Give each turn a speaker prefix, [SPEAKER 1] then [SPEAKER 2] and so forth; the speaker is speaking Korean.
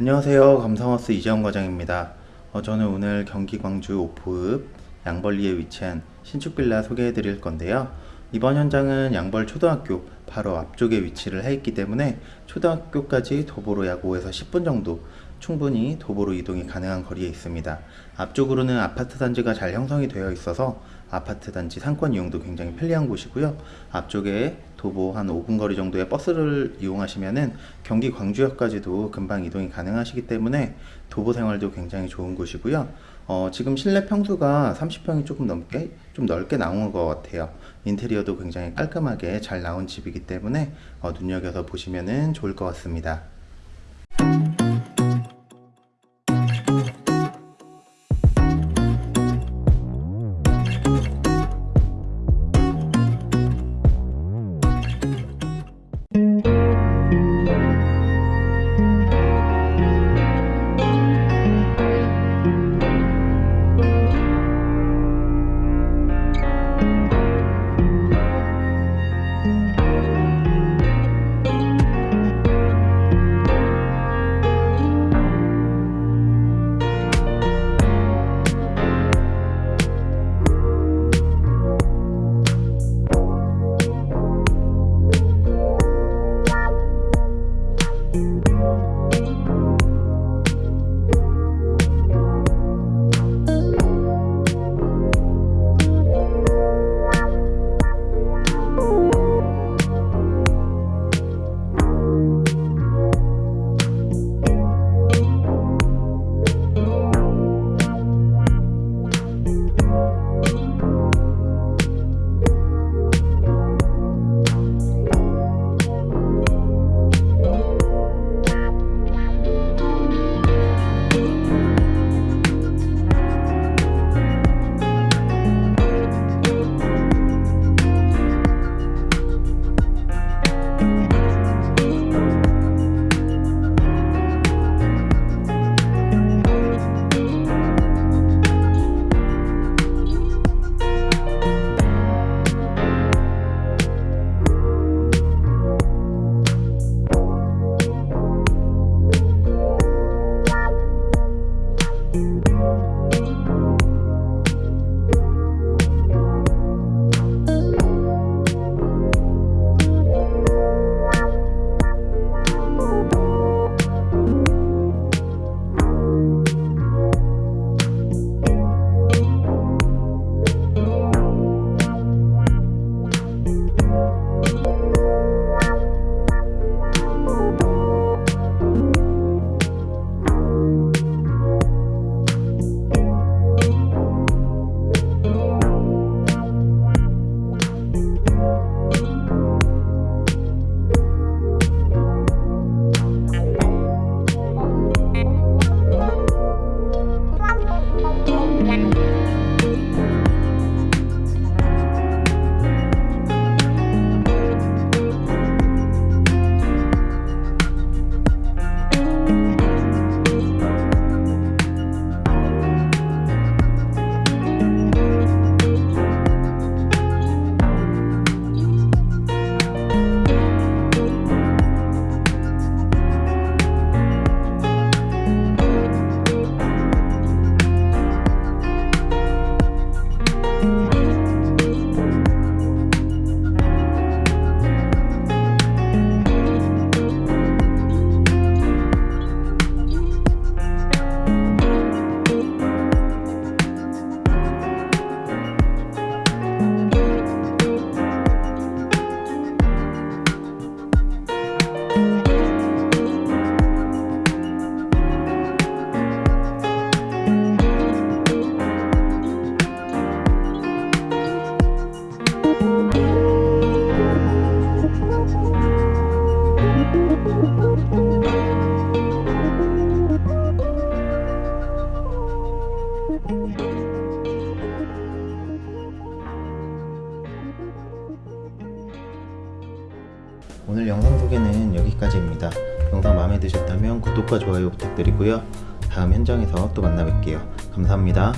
[SPEAKER 1] 안녕하세요. 감성하우스 이재원 과장입니다. 어, 저는 오늘 경기 광주 오포읍 양벌리에 위치한 신축 빌라 소개해 드릴 건데요. 이번 현장은 양벌 초등학교 바로 앞쪽에 위치를 해 있기 때문에 초등학교까지 도보로 약 5에서 10분 정도 충분히 도보로 이동이 가능한 거리에 있습니다 앞쪽으로는 아파트 단지가 잘 형성이 되어 있어서 아파트 단지 상권 이용도 굉장히 편리한 곳이고요 앞쪽에 도보 한 5분 거리 정도의 버스를 이용하시면은 경기 광주역까지도 금방 이동이 가능하시기 때문에 도보 생활도 굉장히 좋은 곳이고요. 어, 지금 실내 평수가 30평이 조금 넘게 좀 넓게 나온 것 같아요. 인테리어도 굉장히 깔끔하게 잘 나온 집이기 때문에 어, 눈여겨서 보시면은 좋을 것 같습니다. 오늘 영상 소개는 여기까지입니다. 영상 마음에 드셨다면 구독과 좋아요 부탁드리고요. 다음 현장에서 또 만나 뵐게요. 감사합니다.